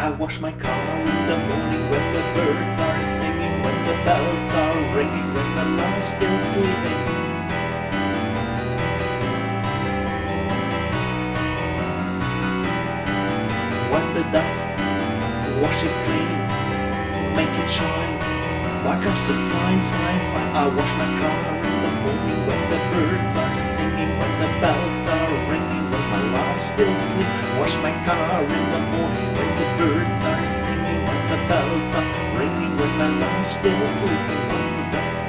I wash my car in the morning when the birds are singing, when the bells are ringing, when my love's still sleeping. Wipe the dust, wash it clean, make it shine. Like are so fine, fine, fine. I wash my car in the morning when the birds are singing, when the bells are ringing, when my love still sleep. Wash my car in the morning the birds are singing, when the bells are ringing, when my love still sleeping. Wipe the dust,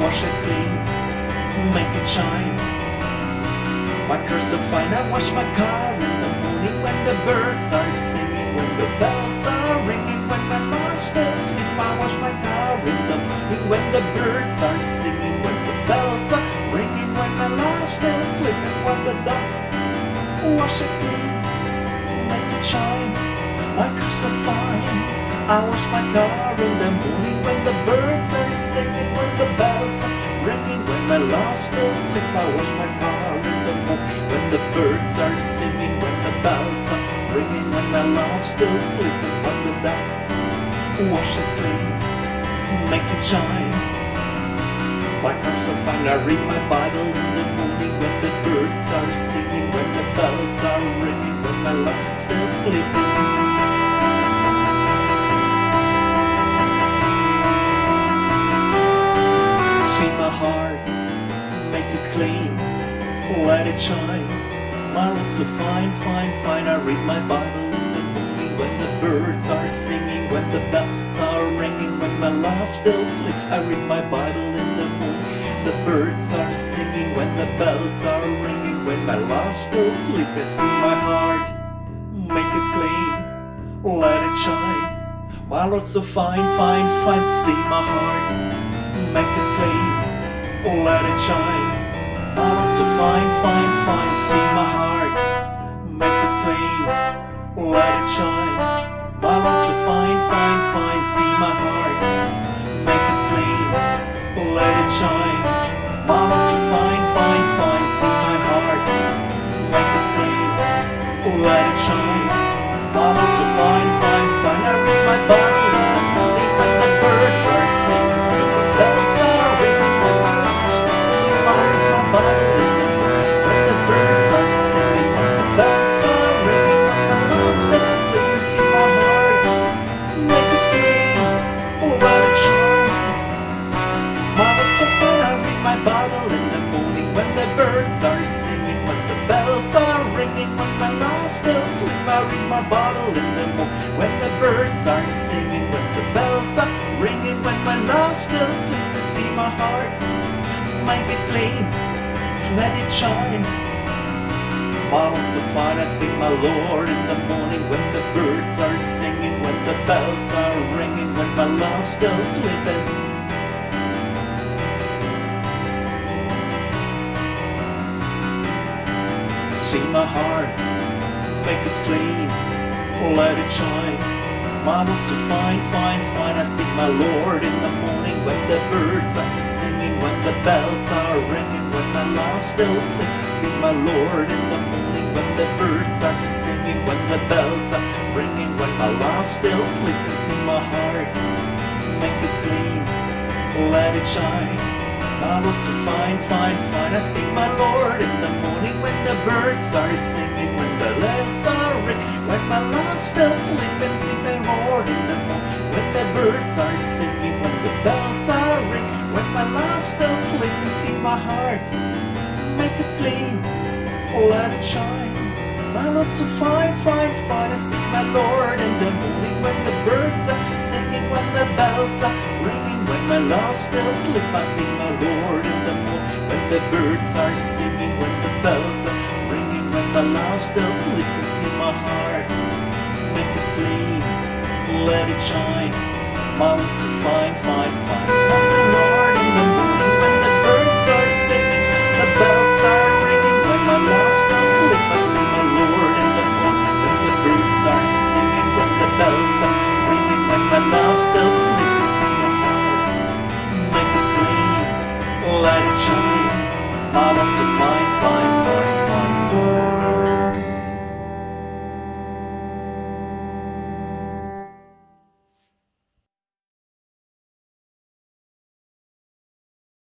wash it clean, make it shine. My car's so fine, I wash my car in the morning when the birds are singing, when the bells are ringing, when my love still sleep. I wash my car in the morning when the birds are singing, when the bells are ringing, when my love still sleep. And when the dust, wash it clean, I wash my car in the morning when the birds are singing, when the bells are ringing, when my love still sleep. I wash my car in the morning when the birds are singing, when the bells are ringing, when my love still sleeping, when the dust wash it clean, make it shine. My car's so fine, I read my Bible in the morning when the birds are singing, when the bells are ringing, when my love still sleeping. It shine. My looks so fine, fine, fine. I read my Bible in the morning when the birds are singing, when the bells are ringing, when my love still sleeps. I read my Bible in the morning. The birds are singing when the bells are ringing, when my love still sleeps. It's in my heart, make it clean, let it shine. My looks so fine, fine, fine. See my heart, make it clean, let it shine. So fine, fine, fine. See my heart, make it clean, let it shine. My Bible in the morning when the birds are singing, when the bells are ringing, when my love still sleep. I read my Bible in the morning when the birds are singing, when the bells are ringing, when my love still sleep. And see my heart, make it clean, let it shine. Looks so fine, I speak my Lord in the morning when the birds are singing, when the bells are ringing, when my love still sleeping. See my heart, make it clean, let it shine. My looks so fine, fine, fine. I speak my Lord in the morning when the birds are singing, when the bells are ringing, when my love still sleeps. Speak my Lord in the morning when the birds are singing, when the bells are ringing, when my love still sleeps. And see my heart, make it clean, let it shine. My looks so fine, fine, fine. I speak my Lord in the morning when the birds are singing, when the bells are ringing, when my love still sleeping. My Lord in the morning when the birds are singing, when the bells are ringing, when my love still sleeping. See my heart, make it clean, let it shine. My looks so fine, fine, fine. I speak my Lord in the morning when the birds are singing, when the bells are ringing, when my love still sleep. I speak my Lord in the the birds are singing, when the bells are ringing, when the love still. And see my heart, make it clean, let it shine. Looks so fine, fine,